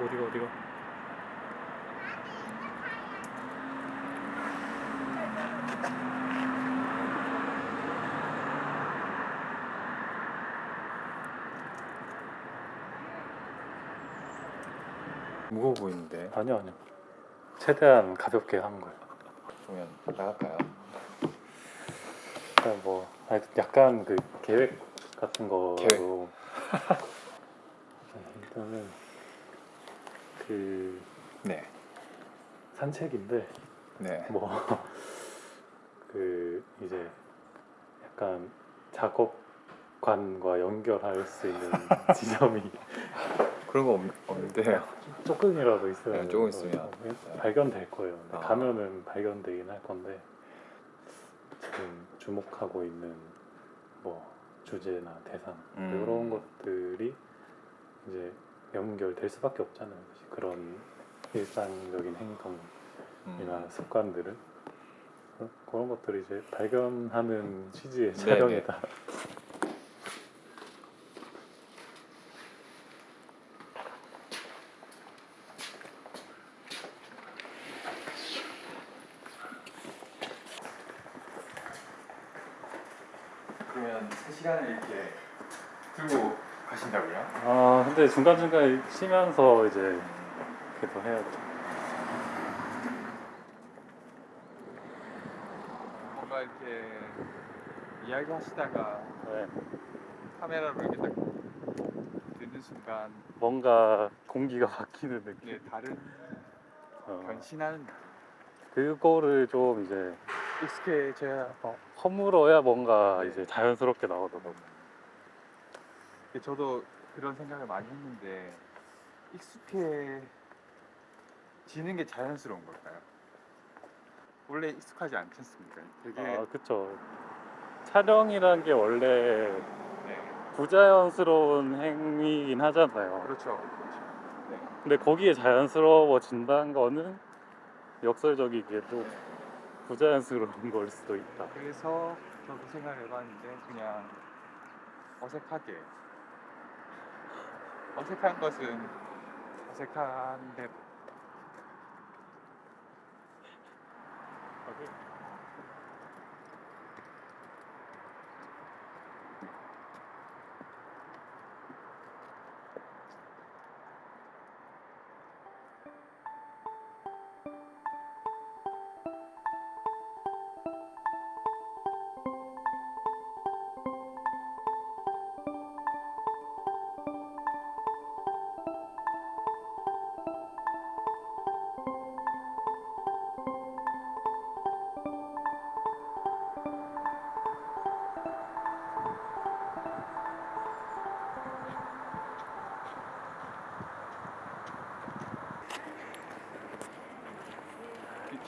어디가 어디가? 무거워 보이는데 아니요 아니요. 최대한 가볍게 한 거예요. 그러면 나갈까요? 그러니까 뭐 아니, 약간 그 계획 같은 거로 계획. 네, 일단은 그 네. 산책인데 네. 뭐 그 이제 약간 작업관과 연결할 수 있는 지점이 그런 거 없, 없는데요. 조금이라도 있어야 네, 조금 있으면. 발견될 거예요. 아. 가면은 발견되긴 할 건데 지금 주목하고 있는 뭐 주제나 대상 음. 이런 것들이 이제 연결될 수밖에 없잖아요. 그런 일상적인 행동이나 음. 습관들은 그- 그런 것들을 이제 발견하는 취지의 네, 촬영이다. 그러면 3시간을 이렇게 들고 가신다고요? 아 근데 중간 중간 쉬면서 이제 그래도 해야죠. 뭔가 이렇게 이야기 하시다가 네. 카메라로 이렇게 딱 드는 순간 뭔가 공기가 바뀌는 느낌. 이게 다른 어, 변신하는 그거를 좀 이제 익숙해져야 어, 허물어야 뭔가 네. 이제 자연스럽게 나오더라고. 저도 그런 생각을 많이 했는데 익숙해 지는 게 자연스러운 걸까요? 원래 익숙하지 않지 않습니까? 되게 아 그쵸. 촬영이란 게 원래 네, 부자연스러운 행위이긴 하잖아요. 그렇죠. 그렇죠. 네. 근데 거기에 자연스러워진다는 거는 역설적이게도 부자연스러운 걸 수도 있다. 그래서 저도 생각을 해봤는데 그냥 어색하게 어색한 것은 어색한 대로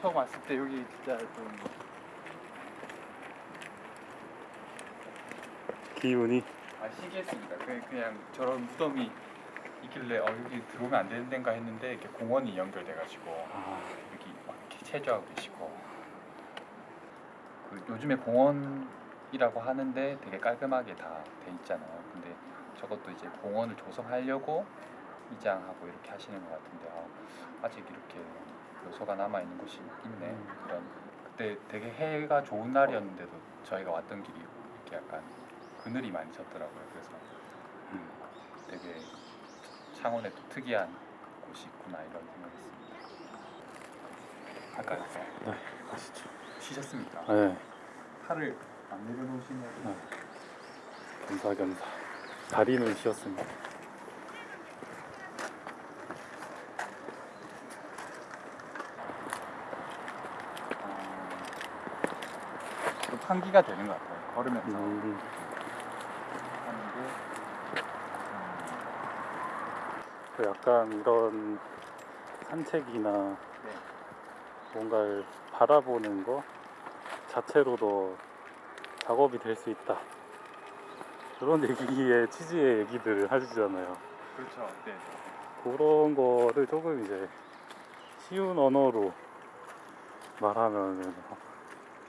처음 왔을 때 여기 진짜 좀 기운이 아, 신기했습니다. 그냥, 그냥 저런 무덤이 있길래 어, 여기 들어오면 안 되는 데인가 했는데 이렇게 공원이 연결돼가지고 아, 여기 막 이렇게 체조하고 계시고 그 요즘에 공원이라고 하는데 되게 깔끔하게 다 돼 있잖아요. 근데 저것도 이제 공원을 조성하려고 이장하고 이렇게 하시는 것 같은데 아, 아직 이렇게 요소가 남아 있는 곳이 있네. 음. 그런 그때 되게 해가 좋은 날이었는데도 저희가 왔던 길이 이렇게 약간 그늘이 많이 졌더라고요. 그래서 음, 되게 창원에 또 특이한 곳이 있구나 이런 생각했습니다. 할까요? 네, 가시죠. 쉬셨습니까? 네, 팔을 안 내려놓으시면 네. 겸사겸사. 다리는 쉬었습니다. 환기가 되는 것 같아요. 걸으면서 음, 하는데 그 약간 이런 산책이나 네. 뭔가를 바라보는 거 자체로도 작업이 될 수 있다. 그런 얘기의 취지의 얘기들을 하시잖아요. 그렇죠. 네. 그런 거를 조금 이제 쉬운 언어로 말하면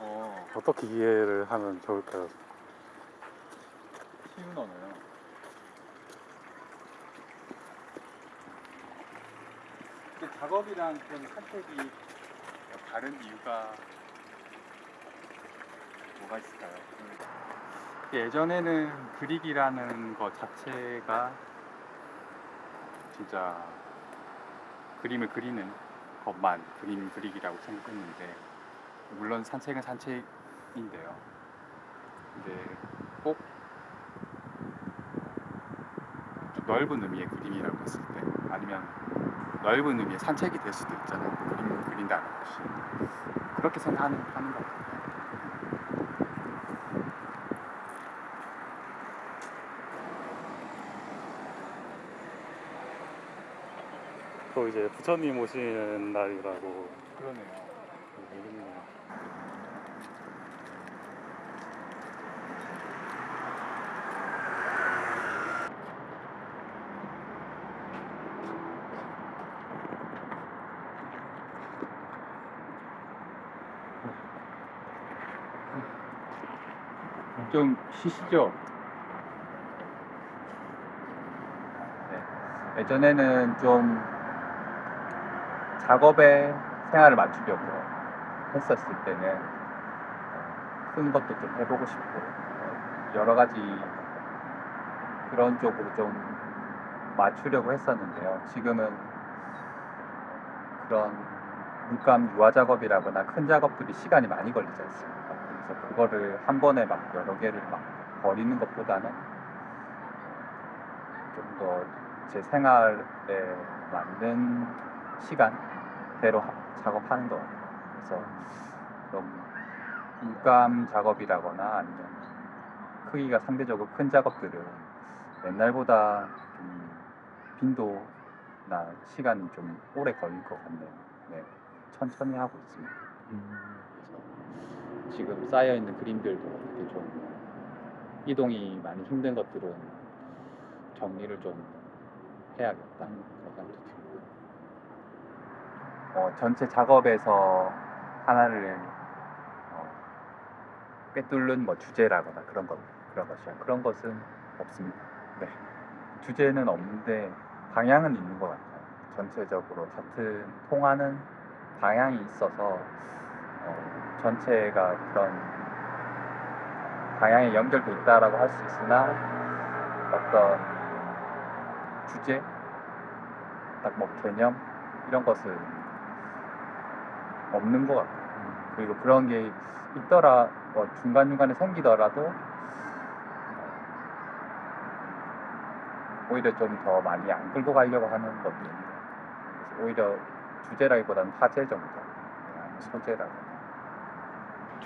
어, 어떻게 이해를 하면 좋을까요? 쉬운 언어요. 그 작업이랑 좀 산책이 다른 이유가 뭐가 있을까요? 그 예전에는 그리기라는 것 자체가 진짜 그림을 그리는 것만 그림 그리기라고 생각했는데 물론 산책은 산책인데요. 근데 꼭좀 넓은 의미의 그림이라고 했을 때 아니면 넓은 의미의 산책이 될 수도 있잖아요. 그림 그린다는 것이 그렇게 생각하는 하는 것 같아요. 또 이제 부처님 오시는 날이라고 그러네요. 좀 쉬시죠. 네. 예전에는 좀 작업에 생활을 맞추려고 했었을 때는 큰 것도 좀 해보고 싶고 어, 여러 가지 그런 쪽으로 좀 맞추려고 했었는데요. 지금은 그런 물감 유화 작업이라거나 큰 작업들이 시간이 많이 걸리지 않습니까? 그래서 그거를 한 번에 막 여러 개를 막 버리는 것보다는 좀 더 제 생활에 맞는 시간대로 하- 작업하는 것 같아요. 그래서 좀 물감 작업이라거나 아니면 크기가 상대적으로 큰 작업들은 옛날보다 좀 빈도나 시간이 좀 오래 걸릴 것 같네요. 네, 천천히 하고 있습니다. 그래서 지금 쌓여 있는 그림들도 이렇게 좀 이동이 많이 힘든 것들은 정리를 좀 해야겠다 그런 생각도 들고 어, 전체 작업에서 하나를 어, 꿰뚫는 뭐 주제라거나 그런 것 그런 것이야 그런 것은 없습니다. 네. 주제는 없는데 방향은 있는 것 같아요. 전체적으로 같은 통하는 방향이 있어서 어, 전체가 그런 방향에 연결돼 있다라고 할 수 있으나 어떤 주제, 딱 뭐 개념 이런 것은 없는 것 같아요. 그리고 그런 게 있더라, 뭐 중간 중간에 생기더라도 오히려 좀 더 많이 안 끌고 가려고 하는 것도. 그래서 오히려 주제라기보다는 화제 정도, 소재라고.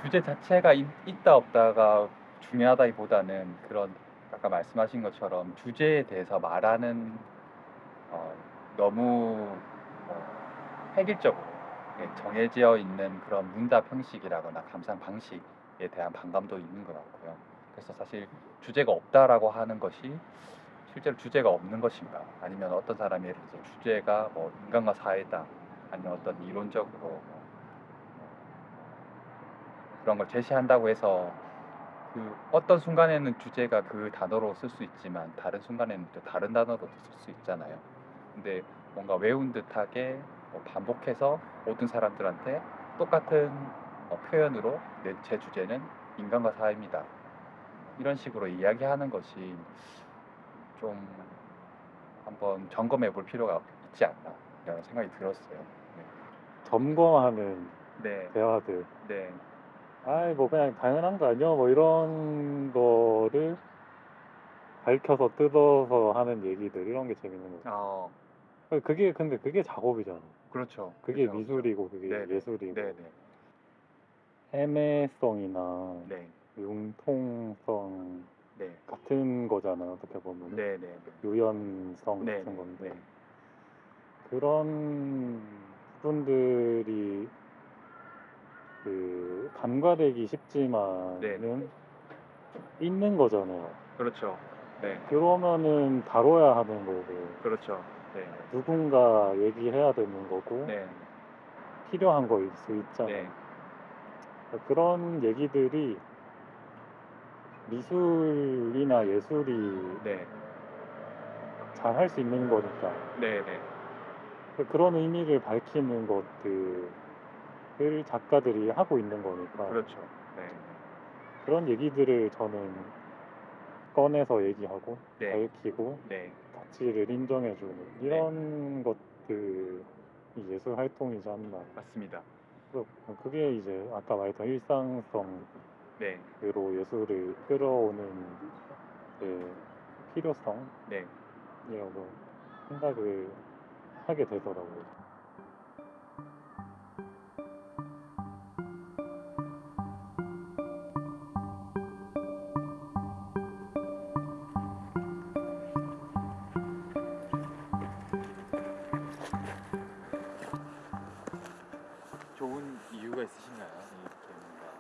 주제 자체가 있, 있다 없다가 중요하다기보다는 그런 아까 말씀하신 것처럼 주제에 대해서 말하는 어, 너무 어, 획일적으로 예, 정해져 있는 그런 문답 형식이라거나 감상 방식에 대한 반감도 있는 것 같고요. 그래서 사실 주제가 없다라고 하는 것이 실제로 주제가 없는 것인가 아니면 어떤 사람이 예를 주제가 뭐 인간과 사회다 아니면 어떤 이론적으로 뭐 그런 걸 제시한다고 해서 그 어떤 순간에는 주제가 그 단어로 쓸 수 있지만 다른 순간에는 또 다른 단어로 쓸 수 있잖아요. 근데 뭔가 외운 듯하게 뭐 반복해서 모든 사람들한테 똑같은 어, 표현으로 내, 제 주제는 인간과 사회입니다. 이런 식으로 이야기하는 것이 좀 한번 점검해 볼 필요가 있지 않나 이런 생각이 들었어요. 점검하는 네, 대화들. 네, 아이 뭐 그냥 당연한 거 아니야 뭐 이런 거를 밝혀서 뜯어서 하는 얘기들 이런 게 재밌는 거죠. 어, 그게 근데 그게 작업이잖아. 그렇죠. 그게 그렇죠, 미술이고 그게 네네. 예술이고 그렇죠. 네, 애매성이나 네, 네, 융통성 네, 같은 거잖아 어떻게 보면 네, 네, 유연성 네, 같은 네, 건데 네. 그런 부분들이 그 간과되기 쉽지만은 네. 있는 거잖아요. 그렇죠. 네, 그러면은 다뤄야 하는 거고 그렇죠. 네, 누군가 얘기해야 되는 거고 네, 필요한 거일 수 있잖아요. 네, 그런 얘기들이 미술이나 예술이 네, 잘 할 수 있는 거니까 네, 네, 그- 그런 의미를 밝히는 것들을 작가들이 하고 있는 거니까 그렇죠. 네. 그런 얘기들을 저는 꺼내서 얘기하고 네. 밝히고 네. 가치를 인정해주는 이런 것들이 예술 활동이지 않나. 맞습니다. 그래서 그게 이제 아까 말했던 일상성으로 네. 예술을 끌어오는 그 필요성이라고 네. 생각을 하게 되더라고요. 좋은 이유가 있으신가요? 이렇게 뭔가.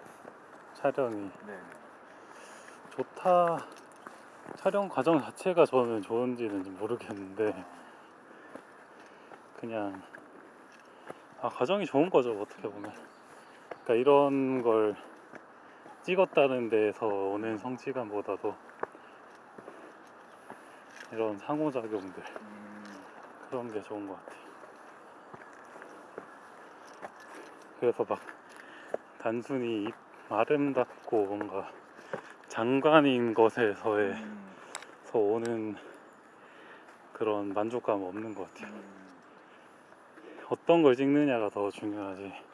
촬영이 네. 좋다. 촬영 과정 자체가 저는 좋은지는 모르겠는데 그냥 아 과정이 좋은 거죠 어떻게 보면. 그러니까 이런 걸 찍었다는 데서 오는 성취감보다도 이런 상호작용들 음, 그런 게 좋은 것 같아요. 그래서 막 단순히 이- 아름답고 뭔가 장관인 것에서의 음, 서 오는 그런 만족감 은 없는 것 같아요. 음. 어떤 걸 찍느냐가 더 중요하지.